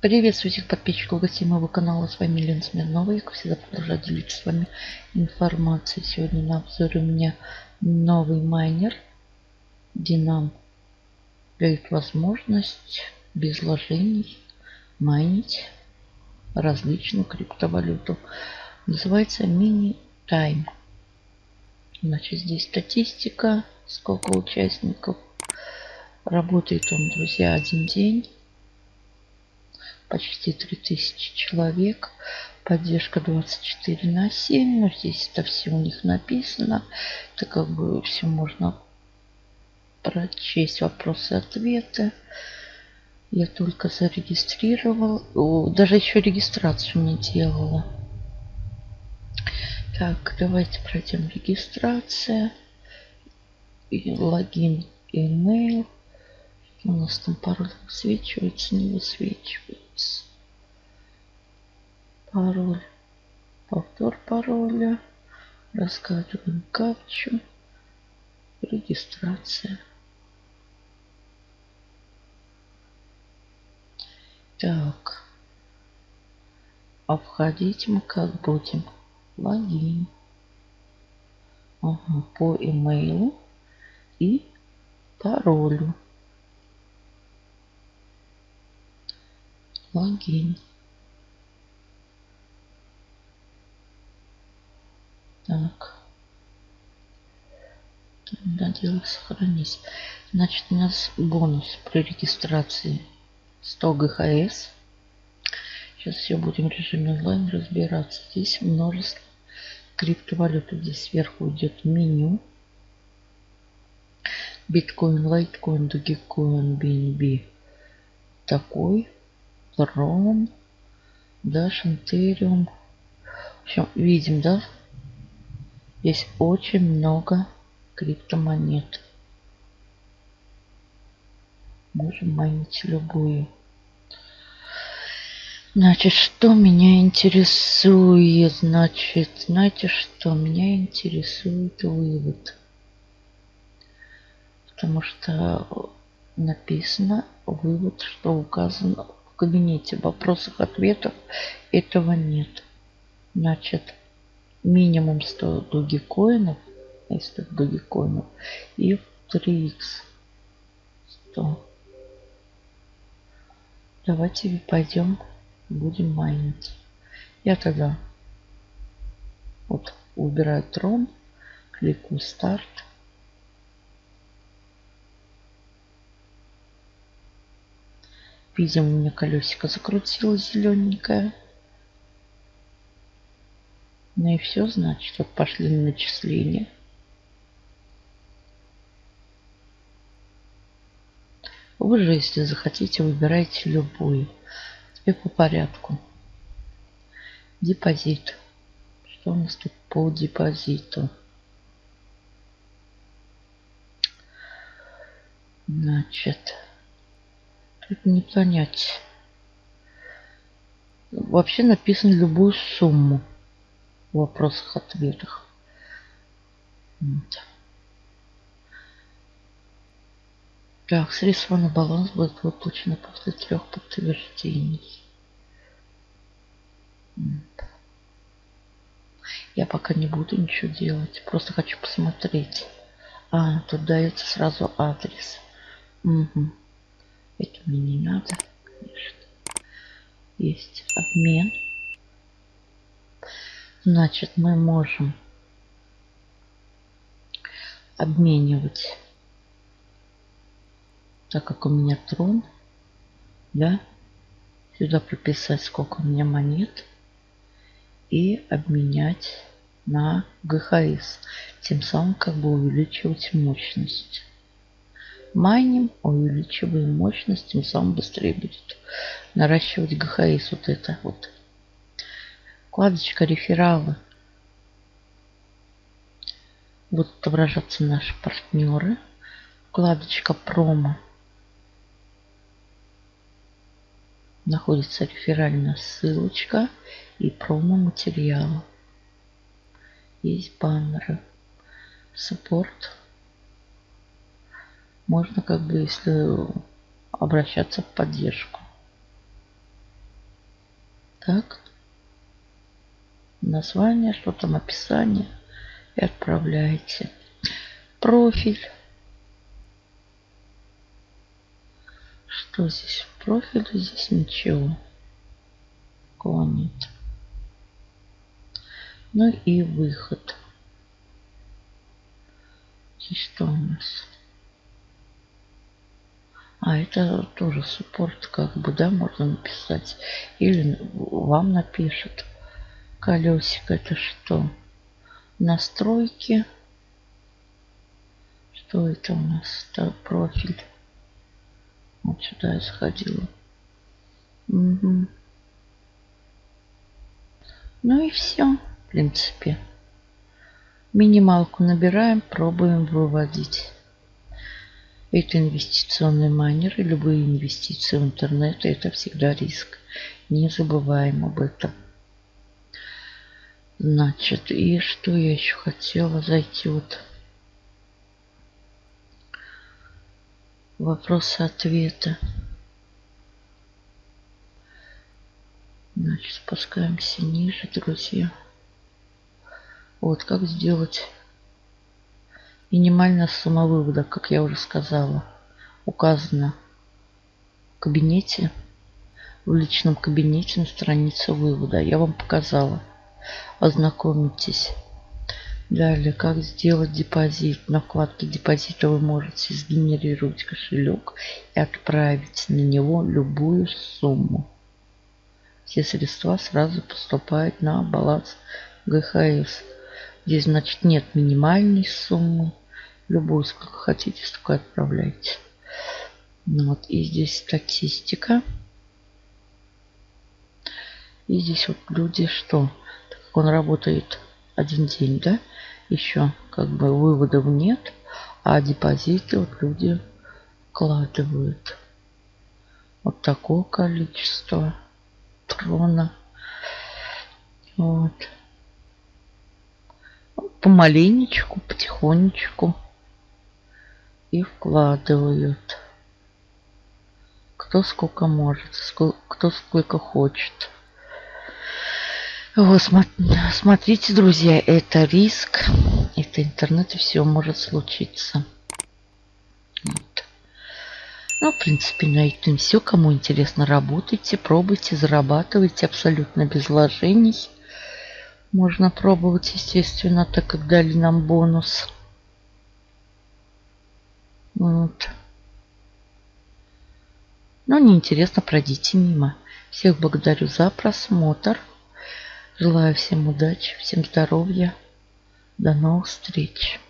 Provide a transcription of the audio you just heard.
Приветствую всех подписчиков гостей моего канала. С вами Лена Смирнова. Я, как всегда, продолжаю делиться с вами информацией. Сегодня на обзоре у меня новый майнер. Динам дает возможность без вложений майнить различную криптовалюту. Называется Mini Time. Значит, здесь статистика, сколько участников. Работает он, друзья, один день почти 3000 человек. Поддержка 24 на 7. Но здесь это все у них написано. Это как бы все можно прочесть вопросы-ответы. Я только зарегистрировал. Даже еще регистрацию не делала. Так, давайте пройдем регистрация. И логин, email. У нас там пароль высвечивается, не высвечивается. Пароль. Повтор пароля. Раскладываем капчу. Регистрация. Так. А входить мы как будем? Логин. Ага, по имейлу и паролю. Логин. Так. Надо дело сохранить. Значит, у нас бонус при регистрации 100 ГХС. Сейчас все будем в режиме онлайн разбираться. Здесь множество криптовалют. Здесь сверху идет меню. Биткоин, лайткоин, догикоин, BNB. Такой. Трон, Dash, Ethereum. В общем, видим, да? Здесь очень много криптомонет. Можем майнить любую. Значит, что меня интересует? Значит, знаете что? Меня интересует вывод. Потому что написано вывод, что указано кабинете вопросов ответов этого нет. Значит, минимум 100 дугикоинов, если дугикоинов, и в 3х 100. Давайте пойдем, будем майнить. Я тогда вот убираю трон, кликаю старт. Видим, у меня колесико закрутилось зелененькое. Ну и все, значит, вот пошли начисления. Вы же, если захотите, выбирайте любую. Теперь по порядку. Депозит. Что у нас тут по депозиту? Значит, это не понять. Вообще написано любую сумму в вопросах-ответах. Так, средства на баланс будут выплачены после трех подтверждений. Я пока не буду ничего делать. Просто хочу посмотреть. А, тут дается сразу адрес. Угу. Это мне не надо, конечно. Есть обмен. Значит, мы можем обменивать, так как у меня трон, да, сюда прописать, сколько у меня монет, и обменять на ГХС, тем самым как бы увеличивать мощность майним, увеличиваем мощность, тем самым быстрее будет наращивать ГХС. Вот это вот. Вкладочка рефералы. Будут отображаться наши партнеры. Вкладочка промо. Находится реферальная ссылочка и промо материалы. Есть баннеры. Саппорт можно как бы, если обращаться в поддержку. Так. Название, что там, описание. И отправляете. Профиль. Что здесь в профиле? Здесь ничего. Такого нет. Ну и выход. Здесь что у нас? А, это тоже суппорт, как бы, да, можно написать. Или вам напишет. Колесико это что? Настройки. Что это у нас? Это профиль. Вот сюда я сходила. Угу. Ну и все, в принципе. Минималку набираем, пробуем выводить. Это инвестиционный майнер и любые инвестиции в интернет это всегда риск. Не забываем об этом. Значит, и что я еще хотела зайти вот вопросы-ответы. Значит, спускаемся ниже, друзья. Вот как сделать минимальная сумма вывода, как я уже сказала, указана в кабинете, в личном кабинете на странице вывода. Я вам показала. Ознакомитесь. Далее, как сделать депозит. На вкладке депозита вы можете сгенерировать кошелек и отправить на него любую сумму. Все средства сразу поступают на баланс ГХС. Здесь, значит, нет минимальной суммы. Любую, сколько хотите, столько отправляйте. Ну вот, и здесь статистика. И здесь вот люди что? Так как он работает один день, да? Еще как бы выводов нет, а депозиты вот люди вкладывают. Вот такое количество трона. Вот. Помаленечку, потихонечку и вкладывают. Кто сколько может, кто сколько хочет. Вот, смотрите, друзья, это риск, это интернет, и все может случиться. Вот. Ну, в принципе, на этом все. Кому интересно, работайте, пробуйте, зарабатывайте абсолютно без вложений. Можно пробовать, естественно, так как дали нам бонус. Вот. Но неинтересно, пройдите мимо. Всех благодарю за просмотр. Желаю всем удачи, всем здоровья. До новых встреч.